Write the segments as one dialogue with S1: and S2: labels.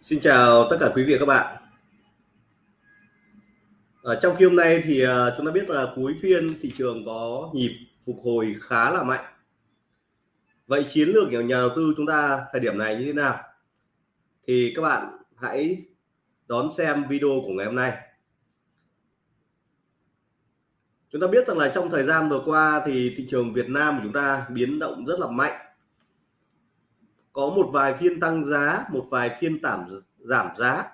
S1: Xin chào tất cả quý vị và các bạn. Ở trong phiên hôm nay thì ờ, chúng ta biết là cuối phiên thị trường có nhịp phục hồi khá là mạnh. Vậy chiến lược của nhà đầu tư chúng ta thời điểm này như thế nào? Thì các bạn hãy đón xem video của ngày hôm nay. Chúng ta biết rằng là trong thời gian vừa qua thì thị trường Việt Nam của chúng ta biến động rất là mạnh. Có một vài phiên tăng giá, một vài phiên giảm giảm giá.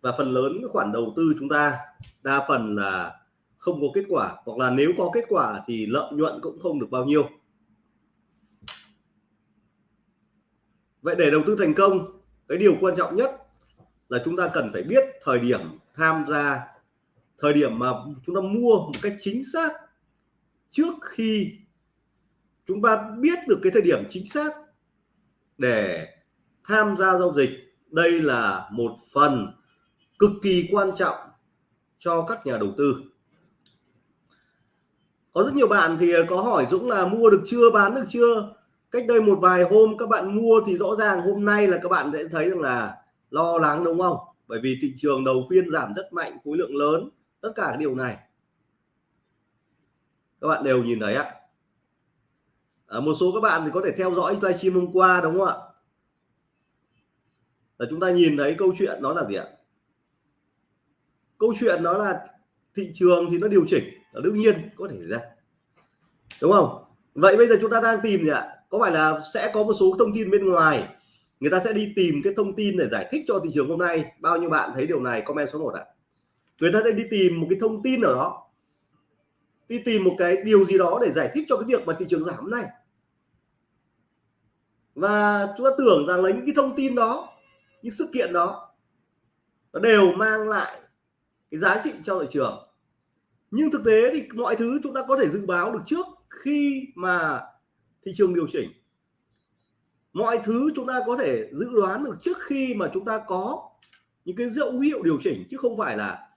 S1: Và phần lớn các khoản đầu tư chúng ta đa phần là không có kết quả. Hoặc là nếu có kết quả thì lợi nhuận cũng không được bao nhiêu. Vậy để đầu tư thành công cái điều quan trọng nhất là chúng ta cần phải biết thời điểm tham gia thời điểm mà chúng ta mua một cách chính xác trước khi chúng ta biết được cái thời điểm chính xác để tham gia giao dịch, đây là một phần cực kỳ quan trọng cho các nhà đầu tư. Có rất nhiều bạn thì có hỏi Dũng là mua được chưa, bán được chưa? Cách đây một vài hôm các bạn mua thì rõ ràng hôm nay là các bạn sẽ thấy rằng là lo lắng, đúng không? Bởi vì thị trường đầu phiên giảm rất mạnh, khối lượng lớn, tất cả điều này. Các bạn đều nhìn thấy ạ à, một số các bạn thì có thể theo dõi livestream hôm qua đúng không ạ? Là chúng ta nhìn thấy câu chuyện nó là gì ạ? Câu chuyện nó là thị trường thì nó điều chỉnh là đương nhiên có thể ra. Đúng không? Vậy bây giờ chúng ta đang tìm gì ạ? Có phải là sẽ có một số thông tin bên ngoài? Người ta sẽ đi tìm cái thông tin để giải thích cho thị trường hôm nay. Bao nhiêu bạn thấy điều này? Comment số 1 ạ. Người ta sẽ đi tìm một cái thông tin ở đó. Đi tìm một cái điều gì đó để giải thích cho cái việc mà thị trường giảm này và chúng ta tưởng rằng lấy những cái thông tin đó, những sự kiện đó, nó đều mang lại cái giá trị cho thị trường. Nhưng thực tế thì mọi thứ chúng ta có thể dự báo được trước khi mà thị trường điều chỉnh. Mọi thứ chúng ta có thể dự đoán được trước khi mà chúng ta có những cái dấu hiệu điều chỉnh, chứ không phải là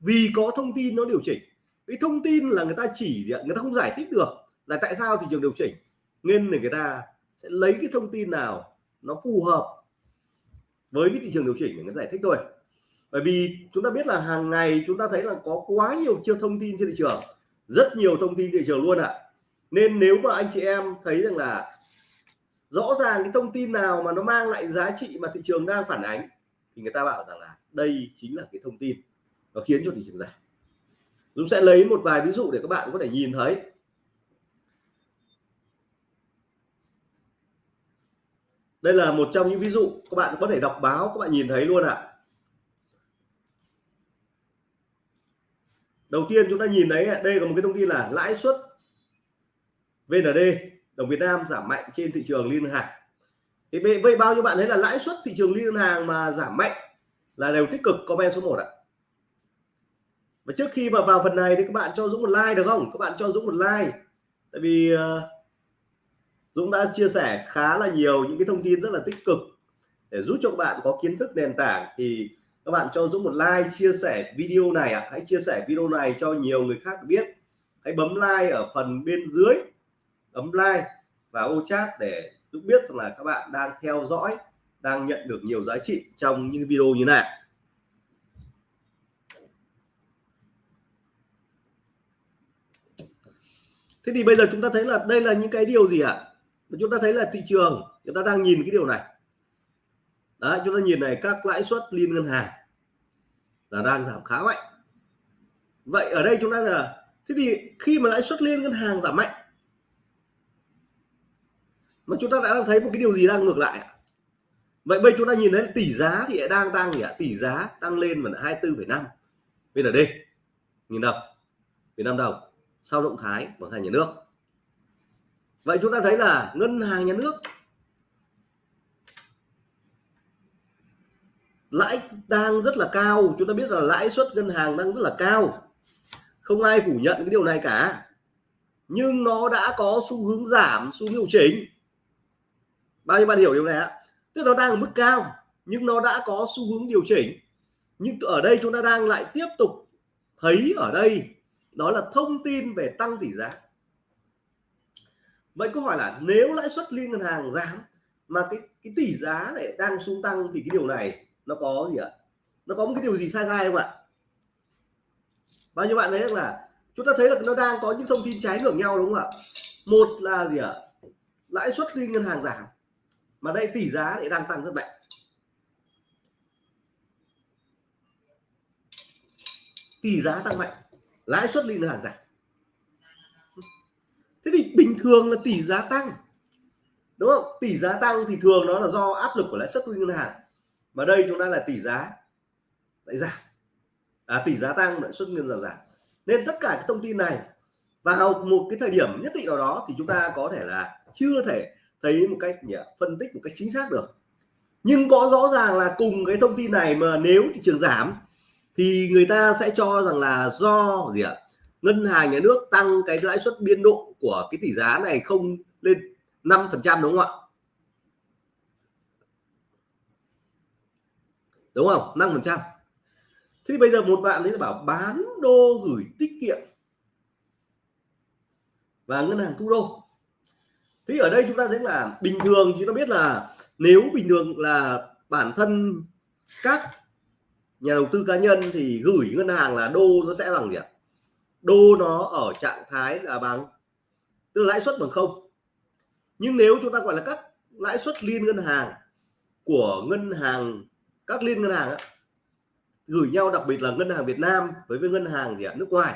S1: vì có thông tin nó điều chỉnh. Cái thông tin là người ta chỉ, người ta không giải thích được là tại sao thị trường điều chỉnh, nên người ta sẽ lấy cái thông tin nào nó phù hợp với cái thị trường điều chỉnh để nó giải thích thôi. Bởi vì chúng ta biết là hàng ngày chúng ta thấy là có quá nhiều chiêu thông tin trên thị trường, rất nhiều thông tin thị trường luôn ạ. À. nên nếu mà anh chị em thấy rằng là rõ ràng cái thông tin nào mà nó mang lại giá trị mà thị trường đang phản ánh, thì người ta bảo rằng là đây chính là cái thông tin nó khiến cho thị trường giảm. Dũng sẽ lấy một vài ví dụ để các bạn có thể nhìn thấy. Đây là một trong những ví dụ các bạn có thể đọc báo các bạn nhìn thấy luôn ạ. Đầu tiên chúng ta nhìn thấy đây là một cái thông tin là lãi suất VND đồng Việt Nam giảm mạnh trên thị trường liên ngân hàng. Thì vậy bao nhiêu bạn thấy là lãi suất thị trường liên ngân hàng mà giảm mạnh là đều tích cực comment số 1 ạ. Và trước khi mà vào phần này thì các bạn cho Dũng một like được không? Các bạn cho Dũng một like. Tại vì uh, Dũng đã chia sẻ khá là nhiều những cái thông tin rất là tích cực để giúp cho các bạn có kiến thức nền tảng thì các bạn cho Dũng một like, chia sẻ video này ạ à. hãy chia sẻ video này cho nhiều người khác biết hãy bấm like ở phần bên dưới ấm like và ô chat để Dũng biết rằng là các bạn đang theo dõi, đang nhận được nhiều giá trị trong những video như này thế thì bây giờ chúng ta thấy là đây là những cái điều gì ạ à? Chúng ta thấy là thị trường người ta đang nhìn cái điều này. Đấy chúng ta nhìn này các lãi suất liên ngân hàng là đang giảm khá mạnh. Vậy ở đây chúng ta là thế thì khi mà lãi suất liên ngân hàng giảm mạnh mà chúng ta đã đang thấy một cái điều gì đang ngược lại vậy bây chúng ta nhìn thấy tỷ giá thì đang tăng nhỉ tỷ giá tăng lên mà 24,5 bên ở đây nhìn đồng Việt Nam đồng sau động thái của hai nhà nước? Vậy chúng ta thấy là ngân hàng nhà nước lãi đang rất là cao. Chúng ta biết là lãi suất ngân hàng đang rất là cao. Không ai phủ nhận cái điều này cả. Nhưng nó đã có xu hướng giảm, xu hướng điều chỉnh. Bao nhiêu bạn hiểu điều này ạ? Tức nó đang ở mức cao, nhưng nó đã có xu hướng điều chỉnh. Nhưng ở đây chúng ta đang lại tiếp tục thấy ở đây, đó là thông tin về tăng tỷ giá vậy câu hỏi là nếu lãi suất liên ngân hàng giảm mà cái cái tỷ giá này đang xuống tăng thì cái điều này nó có gì ạ? Nó có một cái điều gì sai sai không ạ? Bao nhiêu bạn thấy là chúng ta thấy là nó đang có những thông tin trái ngược nhau đúng không ạ? Một là gì ạ? Lãi suất liên ngân hàng giảm mà đây tỷ giá lại đang tăng rất mạnh. Tỷ giá tăng mạnh, lãi suất liên ngân hàng giảm thế thì bình thường là tỷ giá tăng đúng không? Tỷ giá tăng thì thường nó là do áp lực của lãi suất liên ngân hàng. Mà đây chúng ta là tỷ giá lại giảm. À, tỷ giá tăng lãi suất ngân hàng giảm. Nên tất cả các thông tin này vào một cái thời điểm nhất định nào đó thì chúng ta có thể là chưa thể thấy một cách nhỉ, phân tích một cách chính xác được. Nhưng có rõ ràng là cùng cái thông tin này mà nếu thị trường giảm thì người ta sẽ cho rằng là do gì ạ? Ngân hàng nhà nước tăng cái lãi suất biên độ của cái tỷ giá này không lên 5 phần trăm đúng không ạ? Đúng không? 5 phần trăm. Thế thì bây giờ một bạn ấy bảo bán đô gửi tiết kiệm và ngân hàng thu đô. Thế ở đây chúng ta thấy là bình thường chúng ta biết là nếu bình thường là bản thân các nhà đầu tư cá nhân thì gửi ngân hàng là đô nó sẽ bằng gì ạ? Đô nó ở trạng thái là bằng tức là lãi suất bằng không. Nhưng nếu chúng ta gọi là các lãi suất liên ngân hàng của ngân hàng các liên ngân hàng á, gửi nhau đặc biệt là ngân hàng Việt Nam với với ngân hàng gì ạ? Nước ngoài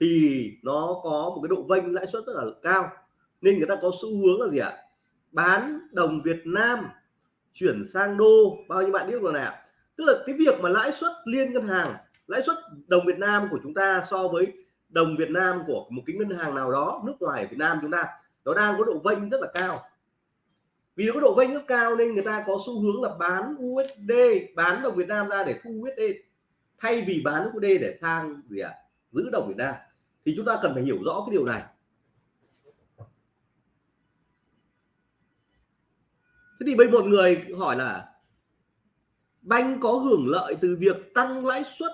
S1: thì nó có một cái độ vênh lãi suất rất là cao. Nên người ta có xu hướng là gì ạ? Bán đồng Việt Nam chuyển sang đô. Bao nhiêu bạn biết rồi nào tức là cái việc mà lãi suất liên ngân hàng lãi suất đồng Việt Nam của chúng ta so với đồng Việt Nam của một cái ngân hàng nào đó nước ngoài Việt Nam chúng ta nó đang có độ vênh rất là cao. Vì nó có độ vênh rất cao nên người ta có xu hướng là bán USD bán đồng Việt Nam ra để thu USD thay vì bán USD để sang gì ạ? À, giữ đồng Việt Nam. Thì chúng ta cần phải hiểu rõ cái điều này. Thế thì bây một người hỏi là banh có hưởng lợi từ việc tăng lãi suất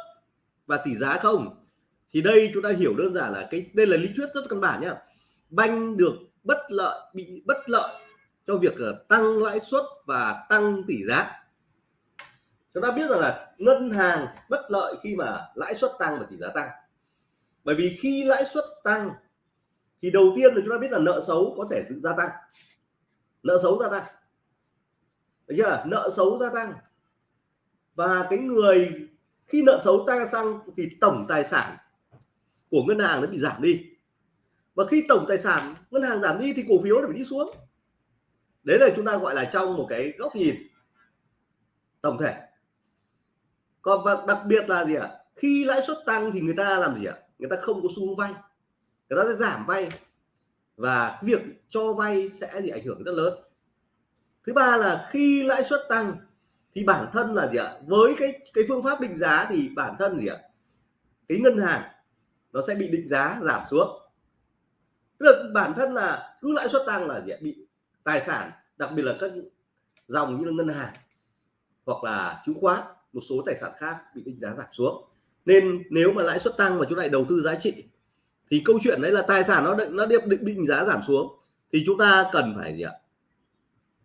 S1: và tỷ giá không? Thì đây chúng ta hiểu đơn giản là cái, đây là lý thuyết rất căn bản nhá. Banh được bất lợi, bị bất lợi cho việc ờ, tăng lãi suất và tăng tỷ giá. Chúng ta biết rằng là ngân hàng bất lợi khi mà lãi suất tăng và tỷ giá tăng. Bởi vì khi lãi suất tăng, thì đầu tiên là chúng ta biết là nợ xấu có thể gia tăng. Nợ xấu gia tăng. Đấy chưa? Nợ xấu gia tăng. Và cái người, khi nợ xấu tăng sang thì tổng tài sản của ngân hàng nó bị giảm đi. Và khi tổng tài sản ngân hàng giảm đi thì cổ phiếu nó phải đi xuống. Đấy là chúng ta gọi là trong một cái góc nhìn tổng thể. Còn và đặc biệt là gì ạ? Khi lãi suất tăng thì người ta làm gì ạ? Người ta không có xu hướng vay. Người ta sẽ giảm vay. Và việc cho vay sẽ gì ảnh hưởng rất lớn. Thứ ba là khi lãi suất tăng thì bản thân là gì ạ? Với cái cái phương pháp định giá thì bản thân gì ạ? Cái ngân hàng nó sẽ bị định giá giảm xuống. Tức là bản thân là cứ lãi suất tăng là gì bị tài sản đặc biệt là các dòng như là ngân hàng hoặc là chứng khoán một số tài sản khác bị định giá giảm xuống. Nên nếu mà lãi suất tăng mà chúng lại đầu tư giá trị thì câu chuyện đấy là tài sản nó định nó định định, định giá giảm xuống thì chúng ta cần phải gì ạ?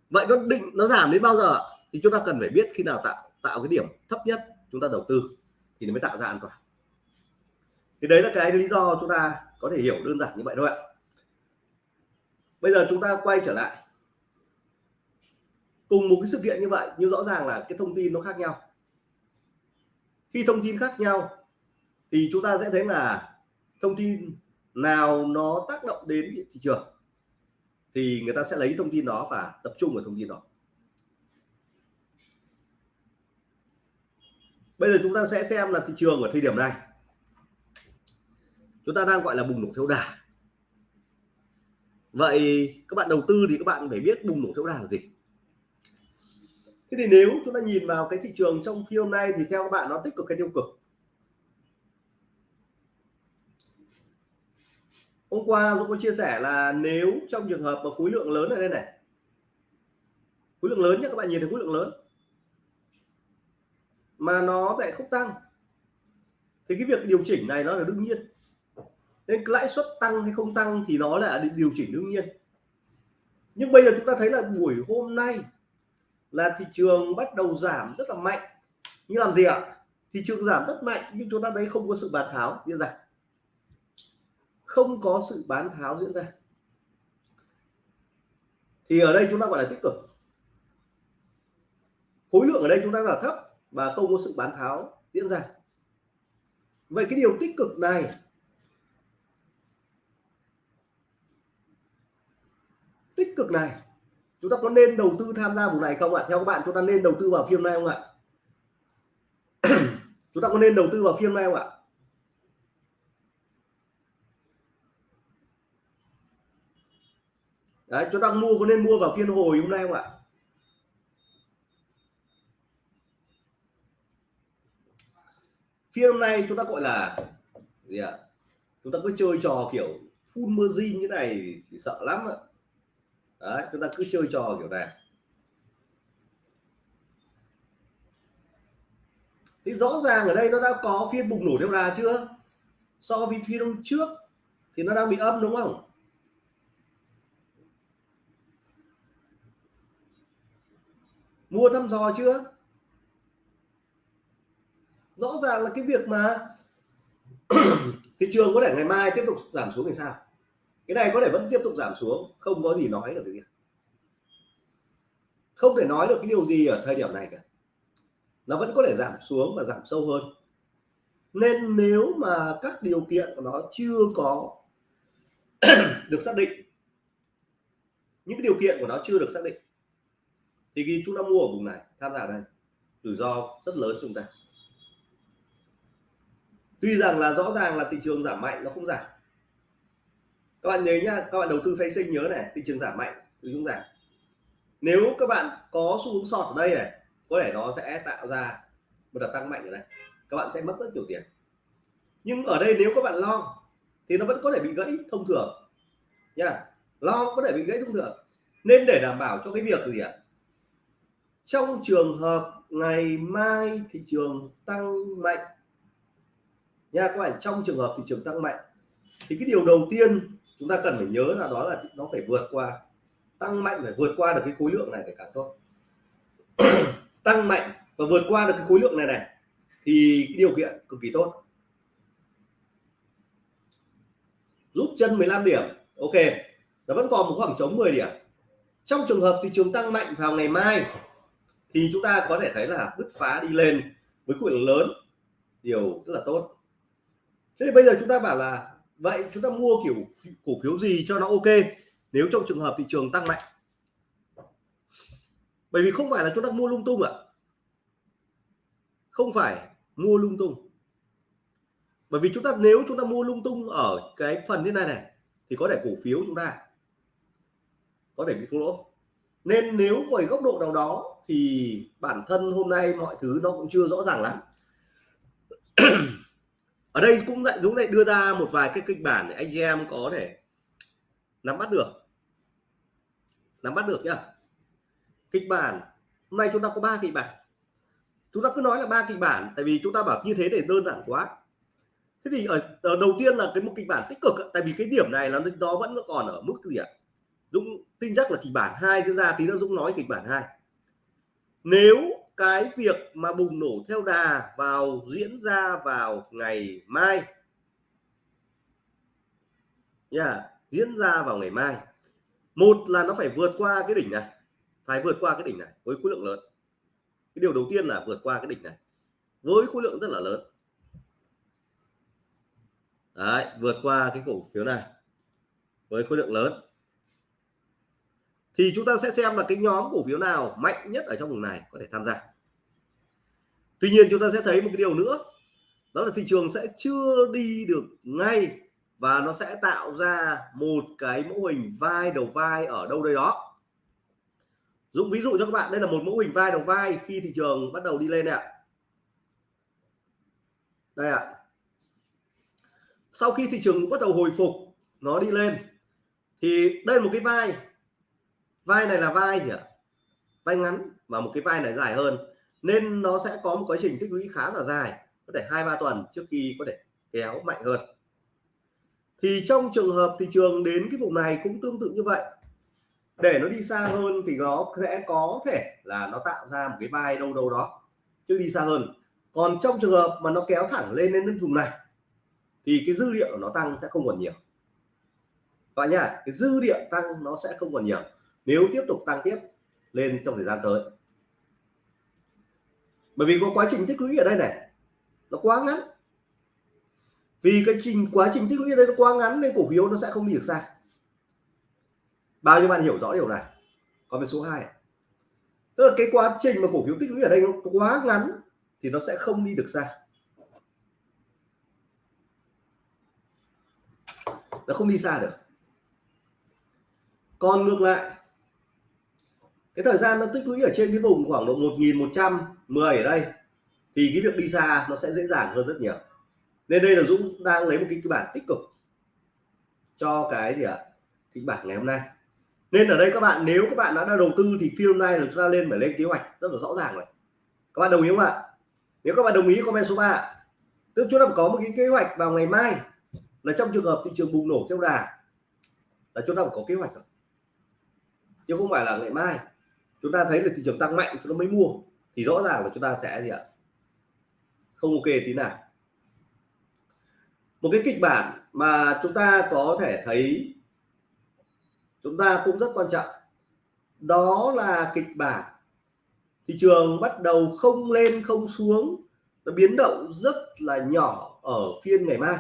S1: Vậy nó định nó giảm đến bao giờ thì chúng ta cần phải biết khi nào tạo tạo cái điểm thấp nhất chúng ta đầu tư thì nó mới tạo ra an toàn thì đấy là cái lý do chúng ta có thể hiểu đơn giản như vậy thôi ạ. Bây giờ chúng ta quay trở lại. Cùng một cái sự kiện như vậy, nhưng rõ ràng là cái thông tin nó khác nhau. Khi thông tin khác nhau, thì chúng ta sẽ thấy là thông tin nào nó tác động đến thị trường, thì người ta sẽ lấy thông tin đó và tập trung vào thông tin đó. Bây giờ chúng ta sẽ xem là thị trường ở thời điểm này chúng ta đang gọi là bùng nổ theo đà. Vậy các bạn đầu tư thì các bạn phải biết bùng nổ theo đà là gì. Thế thì nếu chúng ta nhìn vào cái thị trường trong phiên hôm nay thì theo các bạn nó tích cực hay tiêu cực? Hôm qua tôi có chia sẻ là nếu trong trường hợp mà khối lượng lớn ở đây này, khối lượng lớn nhé các bạn nhìn thấy khối lượng lớn, mà nó lại không tăng, thì cái việc điều chỉnh này nó là đương nhiên nên lãi suất tăng hay không tăng thì nó là điều chỉnh đương nhiên. Nhưng bây giờ chúng ta thấy là buổi hôm nay là thị trường bắt đầu giảm rất là mạnh. Như làm gì ạ? Thị trường giảm rất mạnh nhưng chúng ta thấy không có sự bán tháo diễn ra. Không có sự bán tháo diễn ra. Thì ở đây chúng ta gọi là tích cực. Khối lượng ở đây chúng ta là thấp và không có sự bán tháo diễn ra. Vậy cái điều tích cực này tích cực này. Chúng ta có nên đầu tư tham gia vùng này không ạ? Theo các bạn chúng ta nên đầu tư vào phiên này không ạ? Chúng ta có nên đầu tư vào phiên này không ạ? Đấy, chúng ta mua có nên mua vào phiên hồi hôm nay không ạ? Phiên hôm nay chúng ta gọi là gì ạ? Chúng ta cứ chơi trò kiểu full margin như này thì sợ lắm ạ đấy, chúng ta cứ chơi trò kiểu này. Thì rõ ràng ở đây nó đã có phiên bùng nổ theo đà chưa? So với phiên hôm trước thì nó đang bị âm đúng không? Mua thăm dò chưa? Rõ ràng là cái việc mà thị trường có thể ngày mai tiếp tục giảm xuống thì sao? Cái này có thể vẫn tiếp tục giảm xuống, không có gì nói được cái gì. Không thể nói được cái điều gì ở thời điểm này cả. Nó vẫn có thể giảm xuống và giảm sâu hơn. Nên nếu mà các điều kiện của nó chưa có được xác định, những cái điều kiện của nó chưa được xác định, thì khi chúng ta mua ở vùng này, tham gia đây. Rủi ro rất lớn chúng ta. Tuy rằng là rõ ràng là thị trường giảm mạnh, nó không giảm các bạn nhớ nhá, các bạn đầu tư phái sinh nhớ này, thị trường giảm mạnh thì chúng giảm. Nếu các bạn có xu hướng sọt ở đây này, có thể nó sẽ tạo ra một đợt tăng mạnh ở đây. Các bạn sẽ mất rất nhiều tiền. Nhưng ở đây nếu các bạn lo thì nó vẫn có thể bị gãy thông thường. Nha lo có thể bị gãy thông thường. Nên để đảm bảo cho cái việc gì ạ? Trong trường hợp ngày mai thị trường tăng mạnh nha các bạn, trong trường hợp thị trường tăng mạnh, thì cái điều đầu tiên chúng ta cần phải nhớ là đó là nó phải vượt qua, tăng mạnh phải vượt qua được cái khối lượng này phải cả tốt. Tăng mạnh và vượt qua được cái khối lượng này này thì cái điều kiện cực kỳ tốt. Rút chân 15 điểm, ok. Nó vẫn còn một khoảng trống 10 điểm. Trong trường hợp thị trường tăng mạnh vào ngày mai thì chúng ta có thể thấy là bứt phá đi lên với khối lượng lớn, điều rất là tốt. Thế thì bây giờ chúng ta bảo là vậy chúng ta mua kiểu cổ phiếu gì cho nó ok? Nếu trong trường hợp thị trường tăng mạnh. Bởi vì không phải là chúng ta mua lung tung ạ. Không phải mua lung tung. Bởi vì chúng ta, nếu chúng ta mua lung tung ở cái phần như này này, thì có thể cổ phiếu chúng ta. Có thể bị thua lỗ. Nên nếu với góc độ nào đó, thì bản thân hôm nay mọi thứ nó cũng chưa rõ ràng lắm. ở đây cũng lại Dũng lại đưa ra một vài cái kịch bản để anh chị em có thể nắm bắt được. Nắm bắt được nhá. Kịch bản hôm nay chúng ta có ba kịch bản. Chúng ta cứ nói là ba kịch bản tại vì chúng ta bảo như thế để đơn giản quá. Thế thì ở, ở đầu tiên là cái một kịch bản tích cực tại vì cái điểm này là nó vẫn còn ở mức gì ạ? Dũng tin chắc là kịch bản hai diễn ra tí nữa Dũng nói kịch bản hai. Nếu cái việc mà bùng nổ theo đà vào diễn ra vào ngày mai. Yeah, diễn ra vào ngày mai. Một là nó phải vượt qua cái đỉnh này. Phải vượt qua cái đỉnh này với khối lượng lớn. Cái điều đầu tiên là vượt qua cái đỉnh này với khối lượng rất là lớn. Đấy, vượt qua cái cổ phiếu này với khối lượng lớn thì chúng ta sẽ xem là cái nhóm cổ phiếu nào mạnh nhất ở trong vùng này có thể tham gia. Tuy nhiên chúng ta sẽ thấy một cái điều nữa, đó là thị trường sẽ chưa đi được ngay và nó sẽ tạo ra một cái mẫu hình vai đầu vai ở đâu đây đó. Dũng ví dụ cho các bạn, đây là một mẫu hình vai đầu vai khi thị trường bắt đầu đi lên này ạ. Đây ạ. Sau khi thị trường bắt đầu hồi phục, nó đi lên, thì đây là một cái vai vai này là vai gì ạ? Vai ngắn và một cái vai này dài hơn. Nên nó sẽ có một quá trình tích lũy khá là dài, có thể hai ba tuần trước khi có thể kéo mạnh hơn. Thì trong trường hợp thị trường đến cái vùng này cũng tương tự như vậy. Để nó đi xa hơn thì nó sẽ có thể là nó tạo ra một cái vai đâu đâu đó, chứ đi xa hơn. Còn trong trường hợp mà nó kéo thẳng lên đến vùng này, thì cái dư địa của nó tăng sẽ không còn nhiều. Các bạn nhá, cái dư địa tăng nó sẽ không còn nhiều nếu tiếp tục tăng tiếp lên trong thời gian tới. Bởi vì có quá trình tích lũy ở đây này, nó quá ngắn. Vì cái trình, quá trình tích lũy ở đây nó quá ngắn nên cổ phiếu nó sẽ không đi được xa. Bao nhiêu bạn hiểu rõ điều này? Còn về số 2 tức là cái quá trình mà cổ phiếu tích lũy ở đây nó quá ngắn thì nó sẽ không đi được xa. Nó không đi xa được. Còn ngược lại cái thời gian nó tích lũy ở trên cái vùng khoảng độ 1110 ở đây thì cái việc đi xa nó sẽ dễ dàng hơn rất nhiều. Nên đây là Dũng đang lấy một cái kịch bản tích cực cho cái gì ạ? Kịch bản ngày hôm nay. Nên ở đây các bạn nếu các bạn đã, đã đầu tư thì phiên hôm nay là chúng ta lên phải lên kế hoạch rất là rõ ràng rồi. Các bạn đồng ý không ạ? Nếu các bạn đồng ý comment số 3 tức chúng ta có một cái kế hoạch vào ngày mai là trong trường hợp thị trường bùng nổ theo đà là chúng ta phải có kế hoạch rồi. Chứ không phải là ngày mai chúng ta thấy là thị trường tăng mạnh chúng ta mới mua. Thì rõ ràng là chúng ta sẽ gì ạ? Không ok tí nào. Một cái kịch bản mà chúng ta có thể thấy, chúng ta cũng rất quan trọng, đó là kịch bản thị trường bắt đầu không lên, không xuống, nó biến động rất là nhỏ ở phiên ngày mai.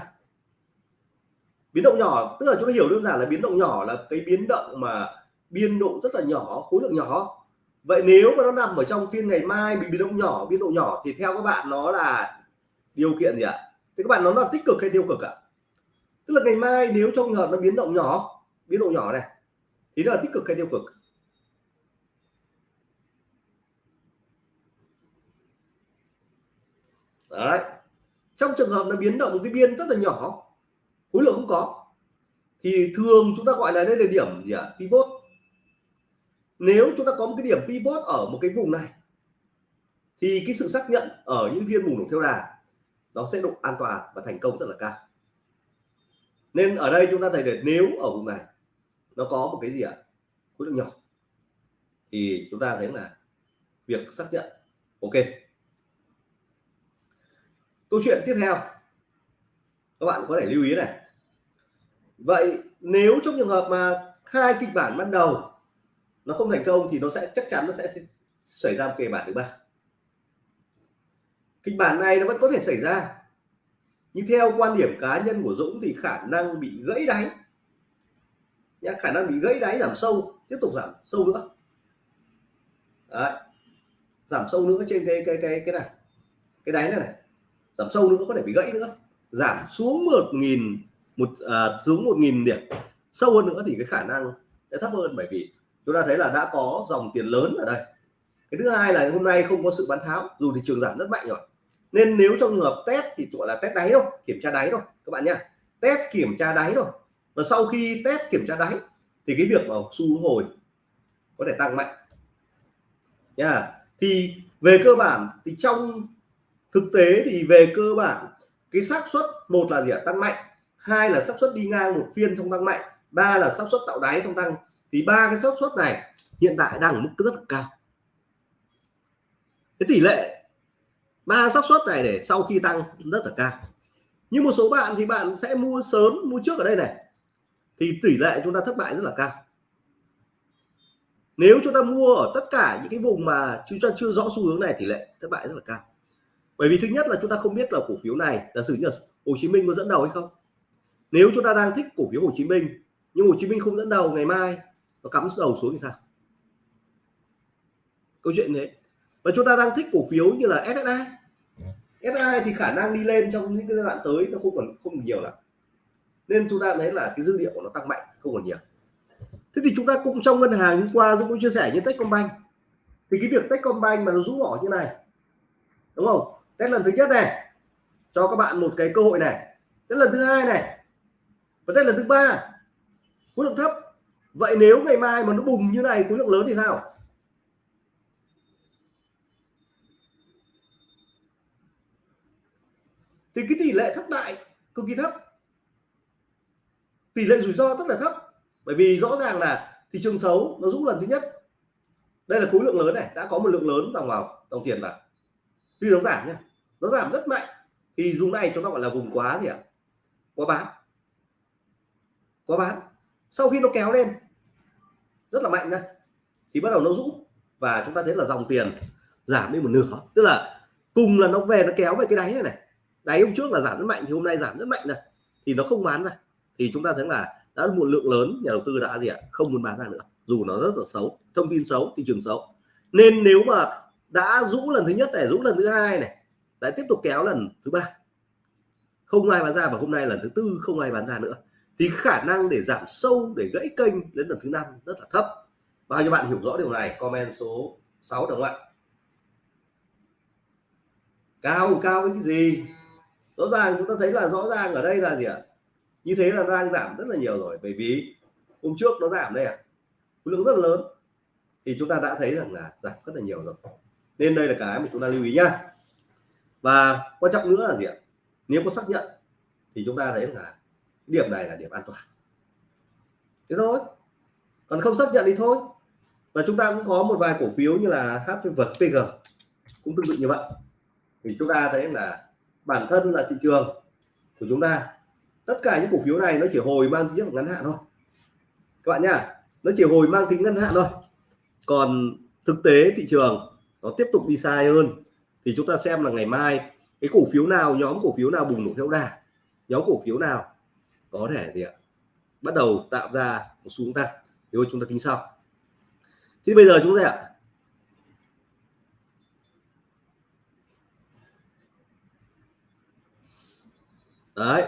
S1: Biến động nhỏ, tức là chúng ta hiểu đơn giản là biến động nhỏ là cái biến động mà biên độ rất là nhỏ, khối lượng nhỏ vậy nếu mà nó nằm ở trong phiên ngày mai bị biến động nhỏ, biến độ nhỏ thì theo các bạn nó là điều kiện gì ạ? Thì các bạn nó là tích cực hay tiêu cực ạ? Tức là ngày mai nếu trong trường hợp nó biến động nhỏ, biến độ nhỏ này, thì nó là tích cực hay tiêu cực? Đấy. Trong trường hợp nó biến động cái biên rất là nhỏ, khối lượng không có, thì thường chúng ta gọi là đây là điểm gì ạ? Pivot nếu chúng ta có một cái điểm pivot ở một cái vùng này, thì cái sự xác nhận ở những phiên bùng nổ theo đà, nó sẽ độ an toàn và thành công rất là cao. Nên ở đây chúng ta thấy được nếu ở vùng này nó có một cái gì ạ? Khối lượng nhỏ. Thì chúng ta thấy là việc xác nhận, ok. Câu chuyện tiếp theo, các bạn có thể lưu ý này. Vậy nếu trong trường hợp mà hai kịch bản ban đầu nó không thành công thì nó sẽ chắc chắn nó sẽ xảy ra một kịch bản thứ ba. Kịch bản này nó vẫn có thể xảy ra. Nhưng theo quan điểm cá nhân của Dũng thì khả năng bị gãy đáy nhá khả năng bị gãy đáy giảm sâu tiếp tục giảm sâu nữa. Đấy. giảm sâu nữa trên cái cái cái cái này. Cái đáy này này. Giảm sâu nữa có thể bị gãy nữa. Giảm xuống một nghìn một à, xuống một nghìn điểm. Sâu hơn nữa thì cái khả năng sẽ thấp hơn bởi vì chúng ta thấy là đã có dòng tiền lớn ở đây. Cái thứ hai là hôm nay không có sự bán tháo, dù thị trường giảm rất mạnh rồi. Nên nếu trong trường hợp test thì gọi là test đáy thôi, kiểm tra đáy thôi, các bạn nhé. Test kiểm tra đáy thôi. Và sau khi test kiểm tra đáy thì cái việc mà xu hồi có thể tăng mạnh. Nha. Thì về cơ bản thì trong thực tế thì về cơ bản, cái xác suất một là gì ạ? Tăng mạnh, hai là xác suất đi ngang một phiên trong tăng mạnh, ba là xác suất tạo đáy trong tăng thì ba cái xác suất này hiện tại đang ở mức rất là cao. Cái tỷ lệ ba xác suất này để sau khi tăng rất là cao. Nhưng một số bạn thì bạn sẽ mua sớm, mua trước ở đây này. Thì tỷ lệ chúng ta thất bại rất là cao. Nếu chúng ta mua ở tất cả những cái vùng mà chúng ta chưa rõ xu hướng này, tỷ lệ thất bại rất là cao. Bởi vì thứ nhất là chúng ta không biết là cổ phiếu này, giả sử như là Hồ Chí Minh có dẫn đầu hay không. Nếu chúng ta đang thích cổ phiếu Hồ Chí Minh, nhưng Hồ Chí Minh không dẫn đầu, ngày mai nó cắm đầu xuống thì sao? Câu chuyện thế và chúng ta đang thích cổ phiếu như là SSI SSI thì khả năng đi lên trong những cái giai đoạn tới nó không còn, không nhiều lắm. Nên chúng ta thấy là cái dữ liệu của nó tăng mạnh, không còn nhiều. Thế thì chúng ta cũng trong ngân hàng hôm qua Dũng cũng chia sẻ như Techcombank. Thì cái việc Techcombank mà nó rũ bỏ như này, đúng không? Test lần thứ nhất này, cho các bạn một cái cơ hội này. Test lần thứ hai này, và test lần thứ ba, khối lượng thấp vậy nếu ngày mai mà nó bùng như này, khối lượng lớn thì sao? Thì cái tỷ lệ thất bại cực kỳ thấp. Tỷ lệ rủi ro rất là thấp. Bởi vì rõ ràng là thị trường xấu nó rũ lần thứ nhất. Đây là khối lượng lớn này, đã có một lượng lớn dòng vào, dòng tiền vào. Tuy nó giảm nhá nó giảm rất mạnh. Thì dùng này chúng ta gọi là vùng quá gì ạ? Quá bán. Quá bán. Sau khi nó kéo lên rất là mạnh đây thì bắt đầu nó rũ và chúng ta thấy là dòng tiền giảm đi một nửa. Tức là cùng là nó về nó kéo về cái đáy này này. Đáy hôm trước là giảm rất mạnh, thì hôm nay giảm rất mạnh này. Thì nó không bán ra. Thì chúng ta thấy là đã một lượng lớn nhà đầu tư đã gì ạ? Không muốn bán ra nữa. Dù nó rất là xấu, thông tin xấu, thị trường xấu. Nên nếu mà đã rũ lần thứ nhất này, rũ lần thứ hai này lại tiếp tục kéo lần thứ ba. Không ai bán ra và hôm nay lần thứ tư không ai bán ra nữa thì khả năng để giảm sâu, để gãy kênh đến lần thứ năm rất là thấp. Bao nhiêu bạn hiểu rõ điều này, comment số 6 được không ạ? Cao cao cái gì? Rõ ràng chúng ta thấy là rõ ràng ở đây là gì ạ? Như thế là đang giảm rất là nhiều rồi, bởi vì hôm trước nó giảm đây à khối lượng rất là lớn. Thì chúng ta đã thấy rằng là giảm rất là nhiều rồi. Nên đây là cái mà chúng ta lưu ý nhá. Và quan trọng nữa là gì ạ? Nếu có xác nhận, thì chúng ta thấy là điểm này là điểm an toàn. Thế thôi. Còn không xác nhận thì thôi. Và chúng ta cũng có một vài cổ phiếu như là HPG cũng tương tự như vậy. Thì chúng ta thấy là bản thân là thị trường của chúng ta, tất cả những cổ phiếu này nó chỉ hồi mang tính ngắn hạn thôi. Các bạn nhá, nó chỉ hồi mang tính ngắn hạn thôi. Còn thực tế thị trường nó tiếp tục đi sai hơn. Thì chúng ta xem là ngày mai, cái cổ phiếu nào, nhóm cổ phiếu nào bùng nổ theo đà, nhóm cổ phiếu nào có thể gì ạ? Bắt đầu tạo ra một xu hướng tăng thì chúng ta tính sau. Thì bây giờ chúng ta ạ. Đấy.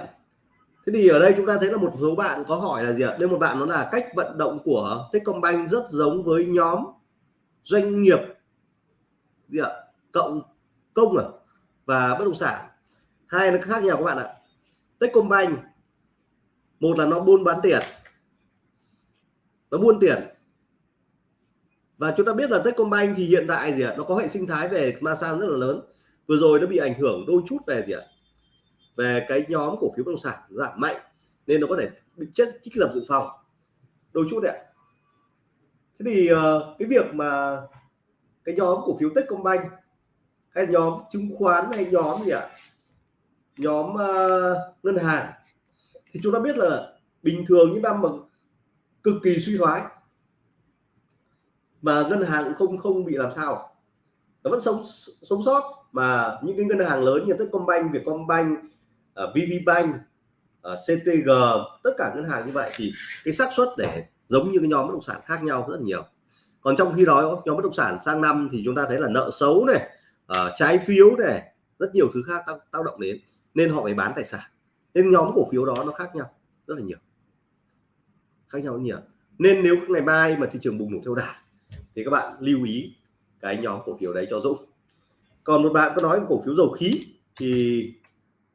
S1: Thế thì ở đây chúng ta thấy là một số bạn có hỏi là gì ạ? Đây một bạn nó là cách vận động của Techcombank rất giống với nhóm doanh nghiệp gì ạ? Cộng công à? Và bất động sản. Hai nó khác nhau các bạn ạ. Techcombank một là nó buôn bán tiền. Nó buôn tiền. Và chúng ta biết là Techcombank thì hiện tại gì ạ? Nó có hệ sinh thái về Masan rất là lớn. Vừa rồi nó bị ảnh hưởng đôi chút về gì ạ? Về cái nhóm cổ phiếu bất động sản giảm mạnh nên nó có thể bị chất trích lập dự phòng. Đôi chút đấy ạ. thế thì ờ, cái việc mà cái nhóm cổ phiếu Techcombank hay nhóm chứng khoán hay nhóm gì ạ? Nhóm uh, ngân hàng thì chúng ta biết là bình thường những năm mà cực kỳ suy thoái mà ngân hàng cũng không không bị làm sao nó vẫn sống sống sót mà những cái ngân hàng lớn như Techcombank, Vietcombank, à, uh, VPBank, uh, à, CTG, tất cả ngân hàng như vậy thì cái xác suất để giống như cái nhóm bất động sản khác nhau rất là nhiều. Còn trong khi đó nhóm bất động sản sang năm thì chúng ta thấy là nợ xấu này, uh, trái phiếu này, rất nhiều thứ khác tác, tác động đến nên họ phải bán tài sản. Nên nhóm cổ phiếu đó nó khác nhau rất là nhiều. Khác nhau nhiều. Nên nếu ngày mai mà thị trường bùng nổ theo đà thì các bạn lưu ý cái nhóm cổ phiếu đấy cho Dũng. Còn một bạn có nói cổ phiếu dầu khí thì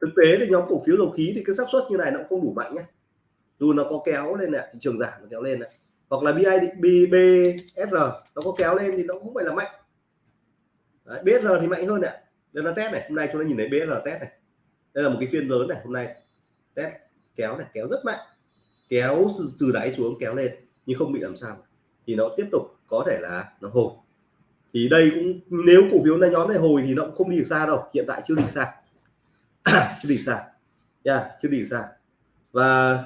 S1: thực tế thì nhóm cổ phiếu dầu khí thì cái xác suất như này nó cũng không đủ mạnh nhé. Dù nó có kéo lên này thị trường giảm nó kéo lên này hoặc là BID, BSR nó có kéo lên thì nó cũng phải là mạnh. Đấy, BSR thì mạnh hơn này đây là test này hôm nay chúng ta nhìn thấy BSR test này. Đây là một cái phiên lớn này hôm nay test kéo này kéo rất mạnh. Kéo từ đáy xuống kéo lên nhưng không bị làm sao. Thì nó tiếp tục có thể là nó hồi. Thì đây cũng nếu cổ phiếu này nhóm này hồi thì nó cũng không đi được xa đâu. Hiện tại chưa đi xa. Chưa đi xa. Nha yeah, chưa đi xa. Và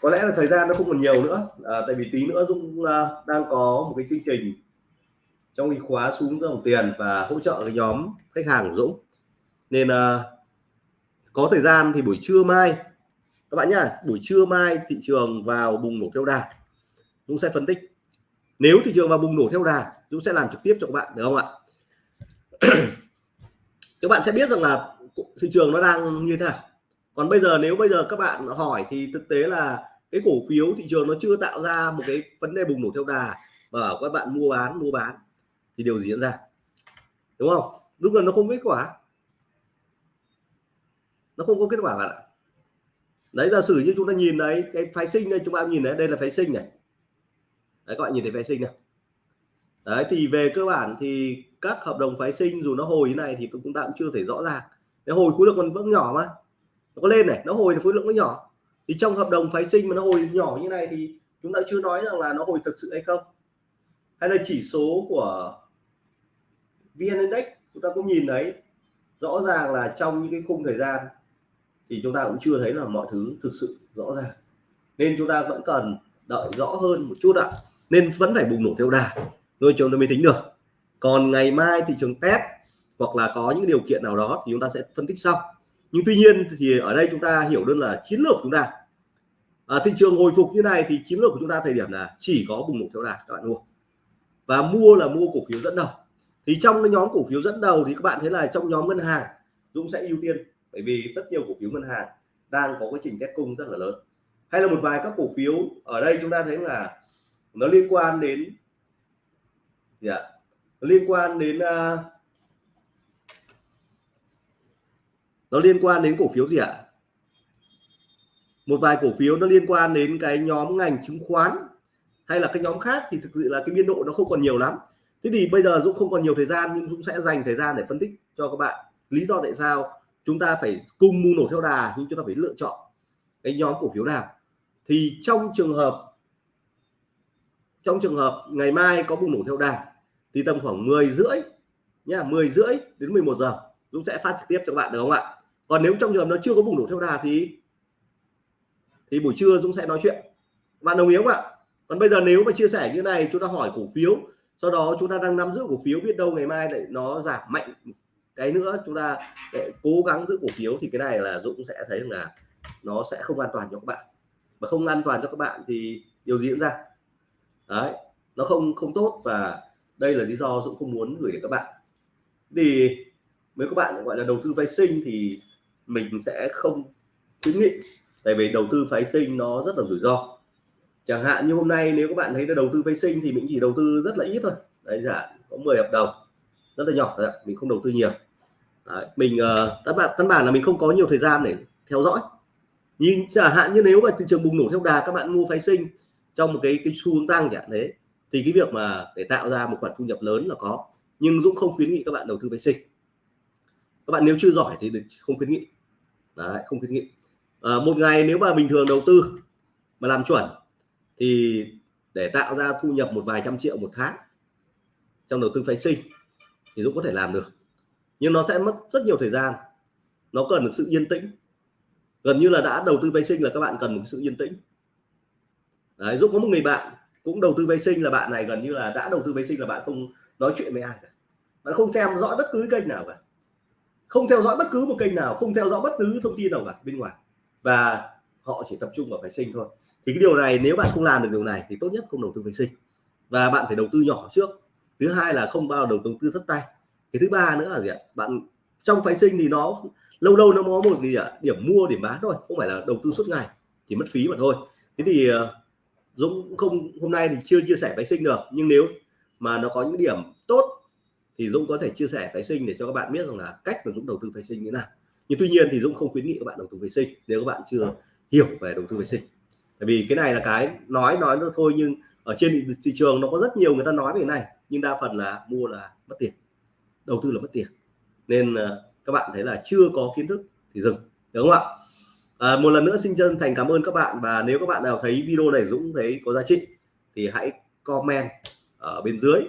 S1: có lẽ là thời gian nó không còn nhiều nữa. À, tại vì tí nữa Dũng uh, đang có một cái chương trình trong cái khóa xuống dòng tiền và hỗ trợ cái nhóm khách hàng của Dũng. Nên uh, có thời gian thì buổi trưa mai, các bạn nhá, buổi trưa mai thị trường vào bùng nổ theo đà, Dũng sẽ phân tích. Nếu thị trường vào bùng nổ theo đà, Dũng sẽ làm trực tiếp cho các bạn, được không ạ? Các bạn sẽ biết rằng là thị trường nó đang như thế nào. Còn bây giờ, nếu bây giờ các bạn hỏi thì thực tế là cái cổ phiếu thị trường nó chưa tạo ra một cái vấn đề bùng nổ theo đà và các bạn mua bán mua bán thì điều gì diễn ra? Đúng không? Lúc là nó không kết quả nó không có kết quả bạn ạ. Đấy, giả sử như chúng ta nhìn đấy, cái phái sinh đây, chúng ta nhìn đấy, đây là phái sinh này. Đấy, các bạn nhìn thấy phái sinh này đấy, thì về cơ bản thì các hợp đồng phái sinh dù nó hồi như này thì chúng ta cũng chưa thể rõ ràng. Cái hồi khối lượng còn vẫn nhỏ mà. Nó có lên này, nó hồi khối lượng nó nhỏ. Thì trong hợp đồng phái sinh mà nó hồi nhỏ như này thì chúng ta chưa nói rằng là nó hồi thật sự hay không. Hay là chỉ số của vn index, chúng ta cũng nhìn thấy rõ ràng là trong những cái khung thời gian thì chúng ta cũng chưa thấy là mọi thứ thực sự rõ ràng. Nên chúng ta vẫn cần đợi rõ hơn một chút ạ. Nên vẫn phải bùng nổ theo đà rồi chúng ta mới tính được. Còn ngày mai thị trường test hoặc là có những điều kiện nào đó thì chúng ta sẽ phân tích sau. Nhưng tuy nhiên thì ở đây chúng ta hiểu đơn là chiến lược của chúng ta. À, thị trường hồi phục như này thì chiến lược của chúng ta thời điểm là chỉ có bùng nổ theo đà các bạn mua. Và mua là mua cổ phiếu dẫn đầu. Thì trong cái nhóm cổ phiếu dẫn đầu thì các bạn thấy là trong nhóm ngân hàng Dũng sẽ ưu tiên bởi vì rất nhiều cổ phiếu ngân hàng đang có quá trình test cung rất là lớn. Hay là một vài các cổ phiếu ở đây chúng ta thấy là nó liên quan đến gì ạ? Liên quan đến uh, nó liên quan đến cổ phiếu gì ạ? Một vài cổ phiếu nó liên quan đến cái nhóm ngành chứng khoán hay là cái nhóm khác thì thực sự là cái biên độ nó không còn nhiều lắm. Thế thì bây giờ Dũng không còn nhiều thời gian nhưng Dũng sẽ dành thời gian để phân tích cho các bạn lý do tại sao chúng ta phải cùng mua nổ theo đà nhưng chúng ta phải lựa chọn cái nhóm cổ phiếu nào. Thì trong trường hợp, trong trường hợp ngày mai có bùng nổ theo đà thì tầm khoảng 10 rưỡi nha 10 rưỡi đến 11 giờ Dũng sẽ phát trực tiếp cho các bạn, được không ạ? Còn nếu trong trường hợp nó chưa có bùng nổ theo đà thì thì buổi trưa Dũng sẽ nói chuyện. Bạn đồng ý không ạ? Còn bây giờ nếu mà chia sẻ như này, chúng ta hỏi cổ phiếu, sau đó chúng ta đang nắm giữ cổ phiếu, biết đâu ngày mai lại nó giảm mạnh cái nữa, chúng ta để cố gắng giữ cổ phiếu thì cái này là Dũng sẽ thấy là nó sẽ không an toàn cho các bạn. Và không an toàn cho các bạn thì điều gì diễn ra? Đấy, nó không không tốt và đây là lý do Dũng không muốn gửi đến các bạn. Thì với các bạn gọi là đầu tư phái sinh thì mình sẽ không khuyến nghị, tại vì đầu tư phái sinh nó rất là rủi ro. Chẳng hạn như hôm nay nếu các bạn thấy là đầu tư phái sinh thì mình chỉ đầu tư rất là ít thôi. Đấy, giả có 10 hợp đồng, rất là nhỏ mình không đầu tư nhiều đấy, mình uh, tất bản căn bản là mình không có nhiều thời gian để theo dõi. Nhưng chẳng hạn như nếu mà thị trường bùng nổ theo đà các bạn mua phái sinh trong một cái cái xu hướng tăng chẳng thế thì cái việc mà để tạo ra một khoản thu nhập lớn là có nhưng Dũng không khuyến nghị các bạn đầu tư phái sinh. Các bạn nếu chưa giỏi thì không khuyến nghị. Đấy, không khuyến nghị. À, một ngày nếu mà bình thường đầu tư mà làm chuẩn thì để tạo ra thu nhập một vài trăm triệu một tháng trong đầu tư phái sinh thì Dũng có thể làm được nhưng nó sẽ mất rất nhiều thời gian. Nó cần được sự yên tĩnh. Gần như là đã đầu tư vệ sinh là các bạn cần một sự yên tĩnh. Đấy, Dũng có một người bạn cũng đầu tư vệ sinh là bạn này gần như là đã đầu tư vệ sinh là bạn không nói chuyện với ai cả. Bạn không theo dõi bất cứ kênh nào cả. Không theo dõi bất cứ một kênh nào không theo dõi bất cứ thông tin nào cả bên ngoài. Và họ chỉ tập trung vào vệ sinh thôi. Thì cái điều này nếu bạn không làm được điều này thì tốt nhất không đầu tư vệ sinh. Và bạn phải đầu tư nhỏ trước. Thứ hai là không bao đầu tư thất tay cái thứ ba nữa là gì ạ? Bạn, trong phái sinh thì nó lâu lâu nó có một gì ạ? Điểm mua, điểm bán thôi, không phải là đầu tư suốt ngày, chỉ mất phí mà thôi. Thế thì ờ, Dũng không, hôm nay thì chưa chia sẻ phái sinh được, nhưng nếu mà nó có những điểm tốt thì Dũng có thể chia sẻ phái sinh để cho các bạn biết rằng là cách mà Dũng đầu tư phái sinh như thế nào. Nhưng tuy nhiên thì Dũng không khuyến nghị các bạn đầu tư phái sinh nếu các bạn chưa hiểu về đầu tư phái sinh. Tại vì cái này là cái nói nói nó thôi nhưng ở trên thị trường nó có rất nhiều người ta nói về cái này, nhưng đa phần là mua là mất tiền đầu tư là mất tiền. Nên ờ, các bạn thấy là chưa có kiến thức thì dừng đúng không ạ? À, một lần nữa xin chân thành cảm ơn các bạn và nếu các bạn nào thấy video này Dũng thấy có giá trị thì hãy comment ở bên dưới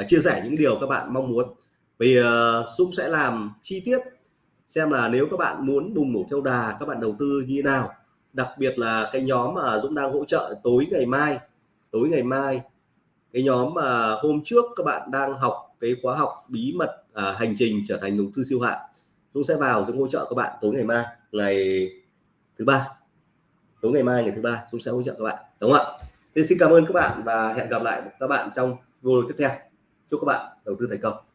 S1: uh, chia sẻ những điều các bạn mong muốn. Vì uh, Dũng sẽ làm chi tiết xem là nếu các bạn muốn bùng nổ theo đà các bạn đầu tư như thế nào. Đặc biệt là cái nhóm mà Dũng đang hỗ trợ tối ngày mai tối ngày mai cái nhóm mà hôm trước các bạn đang học cái khóa học bí mật à, hành trình trở thành đầu tư siêu hạn Dũng sẽ vào Dũng hỗ trợ các bạn tối ngày mai ngày thứ ba. Tối ngày mai ngày thứ ba Dũng sẽ hỗ trợ các bạn đúng không ạ? Thì xin cảm ơn các bạn và hẹn gặp lại các bạn trong video tiếp theo. Chúc các bạn đầu tư thành công.